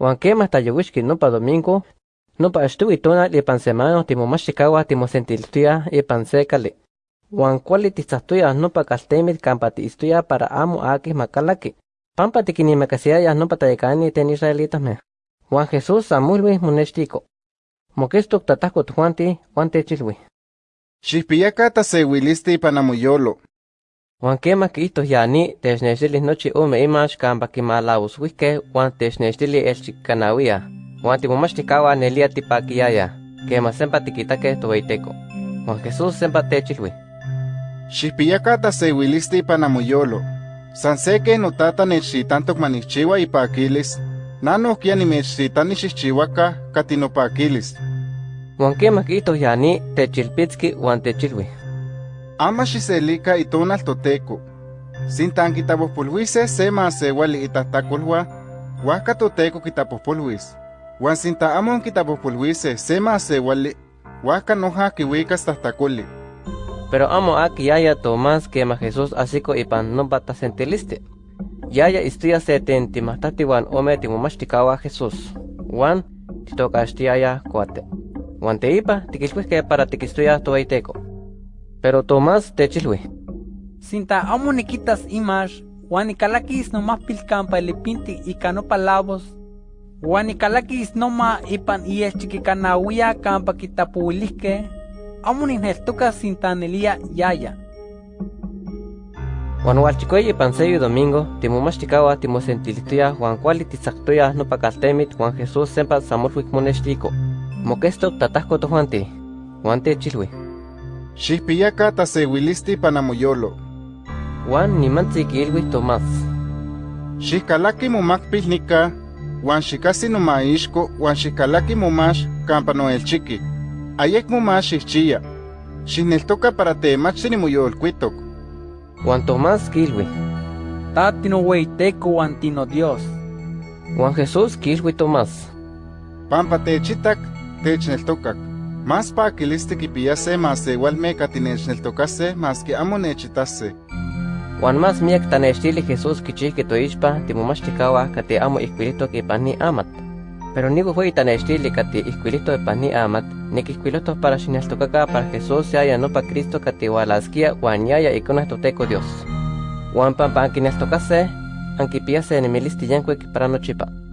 Juan quema tayuwishki nopa domingo, nopa estuwi tonal ipan semana timomachikawa timosentiltuya ipan se kali. Juan kuali titzahtuya nopa kaltemit kampa tiistuya para amo aki makalaki. Pampa tikinimacasiaya nopa tayekani ten israelitasme. Juan Jesús amulwi monextiko. Mokestok tatahko tuanti, Juan techilwi. Xihpiyaka tasewilisti ipan amoyolo. Juan quema quito yani technextilis nochi ome imax kampa kimalawuswihke Juan technextili elchikanawia. Juan timomachtikawah nelia tipakiyaya. Quema sempa tikitake toweiteko. Juan Jesús sempa techilwi. Xihpiyaka tasewilisti ipan amoyolo. San se ken notata nechxitantok manikchiua ipakilis, nanohkia nimechxitani xihchiuaka katinopakilis. Juan quema quito yani techilpitski Juan techilwi. Ama xiselika itonal toteko. Sintan kitapojpolhuise se maasewali itahtakolhua, huajka toteko kitapojpolhuis. Huan sinta amo kitapojpolhuise se maasewali, huajka noja kiuikas tahtakoli. Pero amo aki yaya Tomás quema Jesús asiko ipan nopa tasentiliste. Yaya istuya se tentimahtati wan ome timomachtikawah Jesús. Wan titokaxtiaya kuate. Wan teipa tikilhuihke para tikistuya toaiteko. Pero Tomás techilhui. Sinta amo nikitas imax, huan nikalakis nomás pilkampa ilipinti ika nopa labos, huan nikalakis noma ipan ielchikikanawia kampa kitapuilihke, amo nineltoka sintanelia yaya. Juan hualchikoyi ipan seyo domingo, timomachtikawah timosentilituya Juan kuali titzaktoya nopa kaltemit Juan Jesús sempa samolhuik monextiko. Mokestok tatahko tohuanti. Juan techilhui. Xihpiyaka tasewilisti ipan amoyolo. Juan nimantzi kiilhui Tomás. Xihkalaki momakpil nika, huan xikasi nomaixko, huan xihkalaki momax kampa noelchiki. Ayek momax xihchiya. Xihneltoka para temachti nimoyolkuitok. Juan Tomás kiilhui. Ta tinoweiteko huan tino Dios. Juan Jesús kiilhui Tomás. Pampa techitak, techneltokak. Más pakilisti kipiyase maasewalme katinechneltokase maski amo nechitase. Juan más miak tanextili Jesús kichihki toixpa timomachtikawah kati amo ihkuilitok ipan ni amat. Pero nigo fue tanextili kati ihkuilito ipan ni amat, nikihkuiloto para xineltokaka para Jesús yaya nopa Cristo kati walaskia huan yaya ikonah toteko Dios. Juan pampa ankineltokase, ankipiyase nemilisti yankuik para nochipa.